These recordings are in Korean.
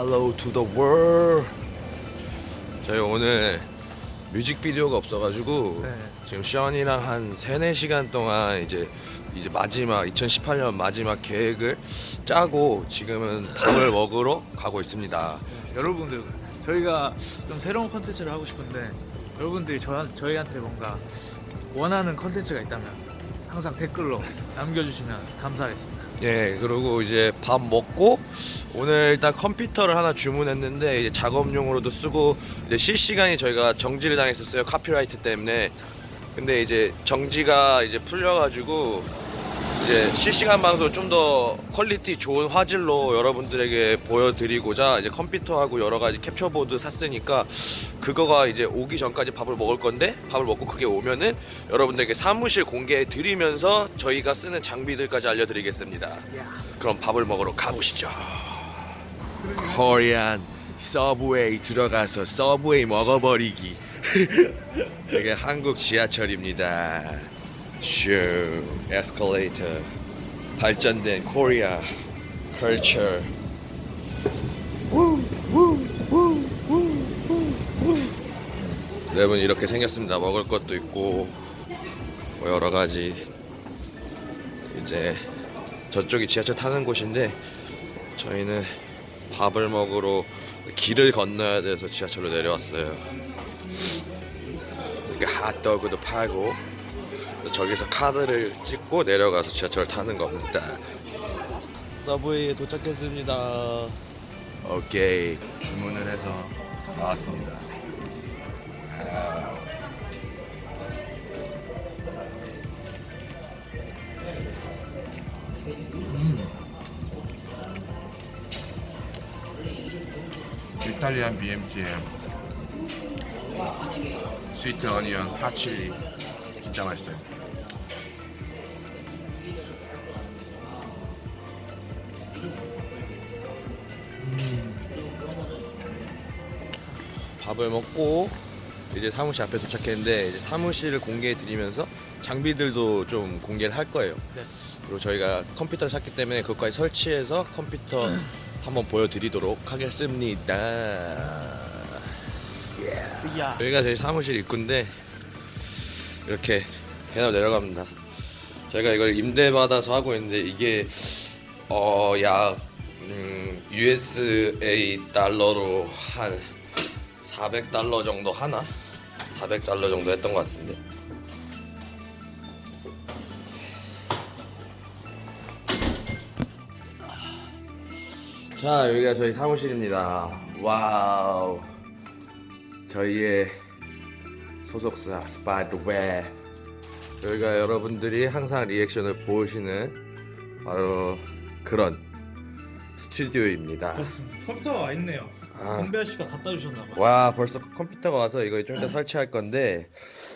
Hello to the world. 저희 오늘 뮤직비디오가 없어가지고 네. 지금 션이랑 한 3, 4시간 동안 이제 이제 마지막 2018년 마지막 계획을 짜고 지금은 밥을 먹으러 가고 있습니다. 여러분들 저희가 좀 새로운 컨텐츠를 하고 싶은데 여러분들이 저, 저희한테 뭔가 원하는 컨텐츠가 있다면 항상 댓글로 남겨주시면 감사하겠습니다. 예, 그리고 이제 밥 먹고 오늘 일단 컴퓨터를 하나 주문했는데 이제 작업용으로도 쓰고 이제 실시간이 저희가 정지를 당했었어요 copyright 때문에. 근데 이제 정지가 이제 풀려가지고 이제 실시간 방송 좀 더 퀄리티 좋은 화질로 여러분들에게 보여드리고자 이제 컴퓨터하고 여러 가지 캡처보드 샀으니까 그거가 이제 오기 전까지 밥을 먹을 건데 밥을 먹고 그게 오면은 여러분들에게 사무실 공개해 드리면서 저희가 쓰는 장비들까지 알려드리겠습니다. 그럼 밥을 먹으러 가보시죠. Korean subway 들어가서 서브웨이 먹어버리기. 이게 한국 지하철입니다. 슈 에스컬레이터 발전된 Korea culture. 여러분 이렇게 생겼습니다. 먹을 것도 있고 뭐 여러 가지 이제 저쪽이 지하철 타는 곳인데 저희는 밥을 먹으러 길을 건너야 돼서 지하철로 내려왔어요. 핫도그도 팔고 저기서 카드를 찍고 내려가서 지하철 타는 겁니다. 서브웨이에 도착했습니다. 오케이 주문을 해서 나왔습니다. 이탈리안 BMTM 스위트 어니언 핫칠리 진짜 맛있어요 밥을 먹고 이제 사무실 앞에 도착했는데 이제 사무실을 공개해 드리면서 장비들도 좀 공개를 할 거예요. 네. 그리고 저희가 컴퓨터를 샀기 때문에 그것까지 설치해서 컴퓨터 한번 보여드리도록 하겠습니다. 쓰야. 여기가 저희 사무실 입구인데 이렇게 계단 내려갑니다. 저희가 이걸 임대 받아서 하고 있는데 이게 어약 음, USA 달러로 한 400달러 정도 하나? 400달러 정도 했던 것 같은데. 자 여기가 저희 사무실입니다. wow. 저희의 소속사 스파이더웨 여기가 여러분들이 항상 리액션을 보시는 바로 그런 스튜디오입니다. 그렇습니다. 컴퓨터가 와 있네요. 아. 건배 씨가 갖다 주셨나 봐요. 와 벌써 컴퓨터가 와서 이거 좀 이따 설치할 건데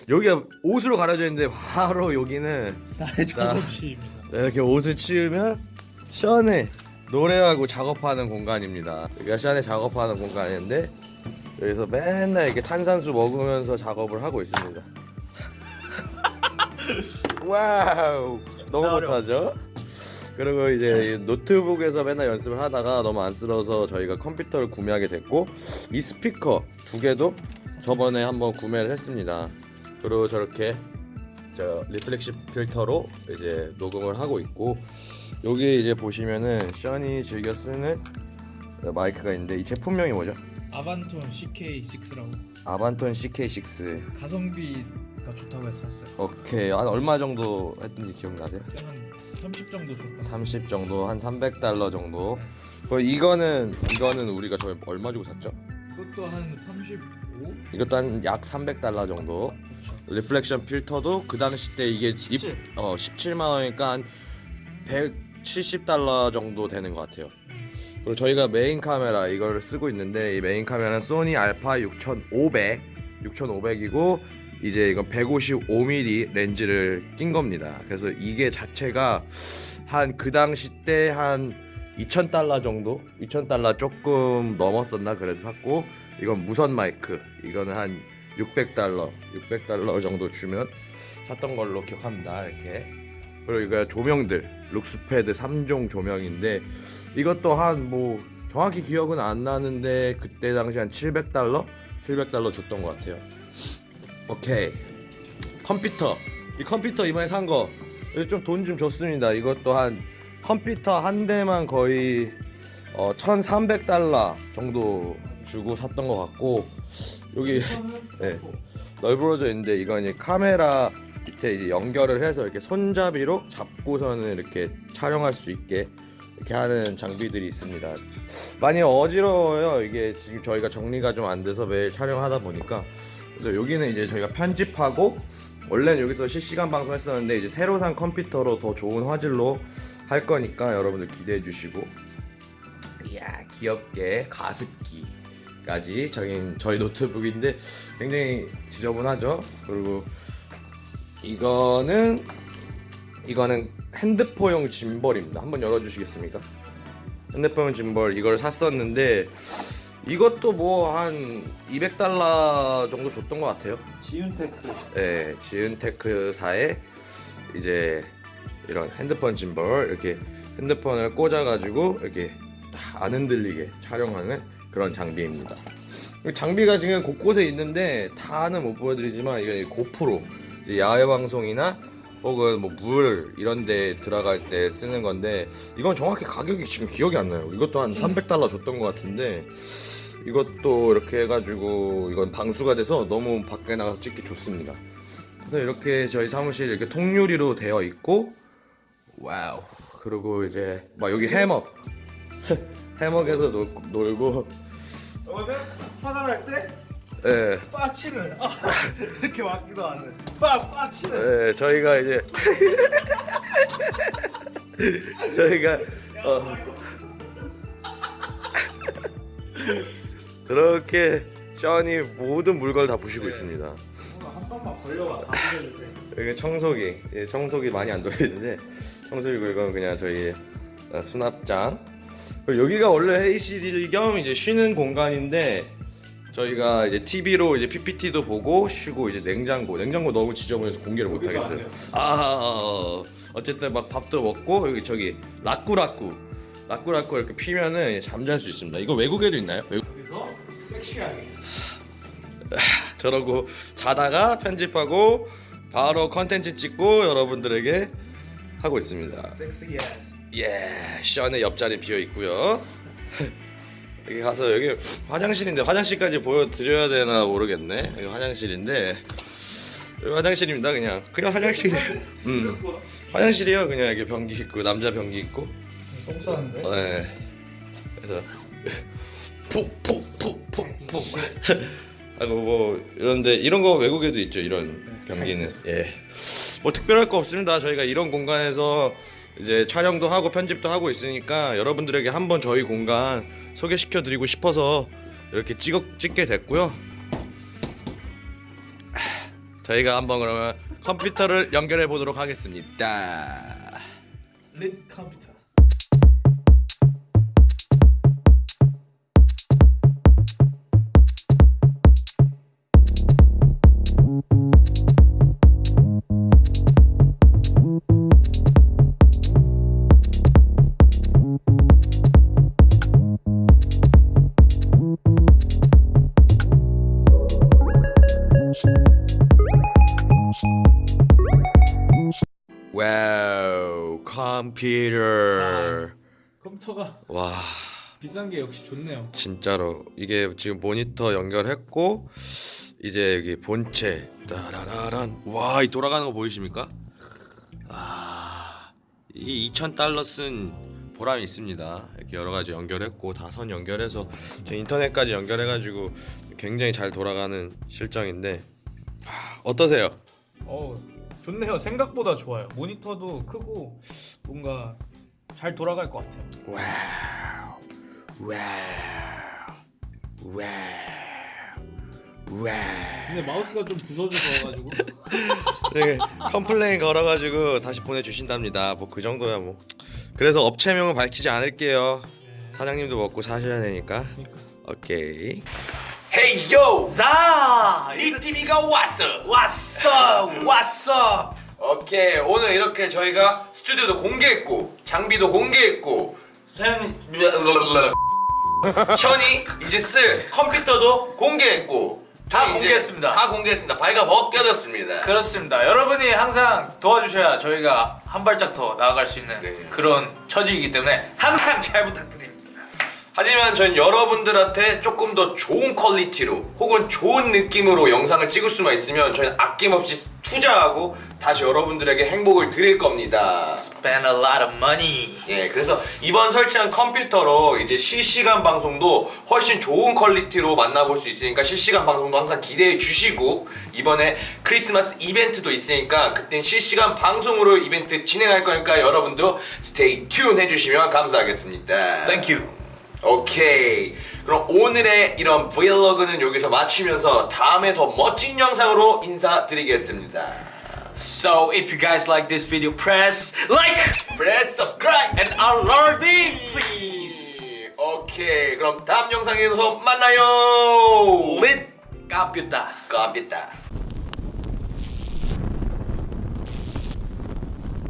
여기가 옷으로 가려져 있는데 바로 여기는 나의 작업실입니다. 이렇게 옷을 치우면 션의 노래하고 작업하는 공간입니다. 여기가 션의 작업하는 공간인데 여기서 맨날 이렇게 탄산수 먹으면서 작업을 하고 있습니다. wow 너무. 못하죠? 그리고 이제 이 노트북에서 맨날 연습을 하다가 너무 안쓰러워서 저희가 컴퓨터를 구매하게 됐고 이 스피커 두 개도 저번에 한번 구매를 했습니다. 그리고 저렇게 저 reflection 필터로 이제 녹음을 하고 있고 여기 이제 보시면은 션이 즐겨 쓰는 마이크가 있는데 이 제품명이 뭐죠? Avantone CK6라고 Avantone CK6 가성비가 좋다고 샀어요. 오케이 한 얼마 정도 했던지 기억나세요? 한 30 정도 줬다. 30 정도 한 300달러 정도 그리고 이거는 이거는 우리가 저희 얼마 주고 샀죠? 그것도 한 35? 이것도 한 약 300달러 정도 reflection 필터도 그 당시 때 이게 17. 입, 어 17만 원이니까 한 170달러 정도 되는 것 같아요. 그리고 저희가 메인 카메라 이걸 쓰고 있는데 이 메인 카메라는 소니 알파 6500 6500이고 이제 이건 155mm 렌즈를 낀 겁니다. 그래서 이게 자체가 한 그 당시 때 한 2,000달러 정도? 2,000달러 조금 넘었었나 그래서 샀고 이건 무선 마이크 이거는 한 600달러 600달러 정도 주면 샀던 걸로 기억합니다 이렇게 그리고 이거 조명들 룩스패드 3종 조명인데 이것도 한 뭐 정확히 기억은 안 나는데 그때 당시 한 700달러? 700달러 줬던 것 같아요. 오케이. 컴퓨터. 이 컴퓨터 이번에 산 거. 좀돈좀 줬습니다. 이것도 한 컴퓨터 한 대만 거의 어, 1,300달러 정도 주고 샀던 것 같고 여기 네, 널브러져 있는데 이건 이제 카메라 밑에 이제 연결을 해서 이렇게 손잡이로 잡고서는 이렇게 촬영할 수 있게 이렇게 하는 장비들이 있습니다. 많이 어지러워요. 이게 지금 저희가 정리가 좀 안 돼서 매일 촬영하다 보니까 그래서 여기는 이제 저희가 편집하고 원래는 여기서 실시간 방송했었는데 이제 새로 산 컴퓨터로 더 좋은 화질로 할 거니까 여러분들 기대해 주시고 이야 귀엽게 가습기까지 저희 저희 노트북인데 굉장히 지저분하죠. 그리고 이거는 이거는 핸드폰용 짐벌입니다. 한번 열어주시겠습니까? 핸드폰 짐벌 이걸 샀었는데 이것도 뭐 한 200달러 정도 줬던 것 같아요. 지윤테크 네, 지은테크사의 이제 이런 핸드폰 짐벌 이렇게 핸드폰을 꽂아가지고 이렇게 딱안 흔들리게 촬영하는 그런 장비입니다. 이 장비가 지금 곳곳에 있는데 다는 못 보여드리지만 이게 고프로 야외 방송이나 혹은 뭐 물 이런 데 들어갈 때 쓰는 건데 이건 정확히 가격이 지금 기억이 안 나요. 이것도 한 300달러 줬던 것 같은데 이것도 이렇게 해가지고 이건 방수가 돼서 너무 밖에 나가서 찍기 좋습니다. 그래서 이렇게 저희 사무실 이렇게 통유리로 되어 있고 와우. 그리고 이제 막 여기 해먹 해먹에서 놀, 놀고. 오늘 화장할 때 예. 빠치는. 아, 이렇게 맞기도 하는. 빠 빠치는. 예, 저희가 이제 저희가 어, 그렇게 션이 모든 물건을 다 부시고 있습니다. 한 번만 걸려봐 여기 청소기, 예, 청소기 많이 안 돌리는데 청소기고 이건 그냥 저희 어, 수납장. 여기가 원래 회의실 겸 이제 쉬는 공간인데 저희가 이제 TV로 이제 PPT도 보고 쉬고 이제 냉장고, 냉장고 너무 지저분해서 공개를 못 하겠어요. 아, 어쨌든 막 밥도 먹고 여기 저기 라꾸라꾸, 라꾸라꾸 이렇게 피면은 잠잘 수 있습니다. 이거 외국에도 있나요? 외국... 섹시하게 저러고 자다가 편집하고 바로 컨텐츠 찍고 여러분들에게 하고 있습니다. 섹시 예, 션의 옆자리 비어 있고요. 여기 가서 여기 화장실인데 화장실까지 보여드려야 되나 모르겠네. 여기 화장실인데 여기 화장실입니다. 그냥 그냥 화장실. 음, 화장실이요. 그냥 이렇게 변기 있고 남자 변기 있고. 똥 싸는데 네. 그래서 푹푹 푹푹푹 하고 뭐 이런데 이런 거 외국에도 있죠 이런 변기는 예. 뭐 특별할 거 없습니다. 저희가 이런 공간에서 이제 촬영도 하고 편집도 하고 있으니까 여러분들에게 한번 저희 공간 소개시켜 드리고 싶어서 이렇게 찍어 찍게 됐고요. 저희가 한번 그러면 컴퓨터를 연결해 보도록 하겠습니다. 릿 컴퓨터 컴퓨터 컴퓨터가 와. 비싼 게 역시 좋네요. 진짜로. 이게 지금 모니터 연결했고 이제 여기 본체. 따라라란. 와 이 돌아가는 거 보이십니까? 아이 2,000달러 쓴 보람이 있습니다. 이렇게 여러 가지 연결했고 다 선 연결해서 제 인터넷까지 연결해가지고 굉장히 잘 돌아가는 실정인데. 아, 어떠세요? 어 좋네요. 생각보다 좋아요. 모니터도 크고 뭔가 잘 돌아갈 것 같아요 wow wow wow wow 근데 마우스가 좀 부서져가지고 네, complain 걸어가지고 다시 보내주신답니다. 뭐 그 정도야 뭐. 그래서 업체명은 밝히지 않을게요. 사장님도 먹고 사셔야 되니까. 오케이. 헤이 요! 자! 이 TV가 왔어! 왔어! 왔어! 오케이 오늘 이렇게 저희가 스튜디오도 공개했고 장비도 공개했고 선... 션이 이제 쓸 컴퓨터도 공개했고 다 공개했습니다. 다 공개했습니다. 발가 벗겨졌습니다. 그렇습니다. 여러분이 항상 도와주셔야 저희가 한 발짝 더 나아갈 수 있는 네. 그런 처지이기 때문에 항상 잘 부탁드립니다. 하지만 전 여러분들한테 조금 더 좋은 퀄리티로 혹은 좋은 느낌으로 영상을 찍을 수만 있으면 저희는 아낌없이 투자하고 다시 여러분들에게 행복을 드릴 겁니다. Spend a lot of money. 예, 그래서 이번 설치한 컴퓨터로 이제 실시간 방송도 훨씬 좋은 퀄리티로 만나볼 수 있으니까 실시간 방송도 항상 기대해 주시고 이번에 크리스마스 이벤트도 있으니까 그땐 실시간 방송으로 이벤트 진행할 거니까 여러분도 stay tune 해주시면 감사하겠습니다. Thank you. 오케이. 그럼 오늘의 이런 브이로그는 여기서 마치면서 다음에 더 멋진 영상으로 인사드리겠습니다. So if you guys like this video, press like Press subscribe and alarming please. 오케이. 그럼 다음 영상에서 만나요. Lit 깝겠다. 깜비다.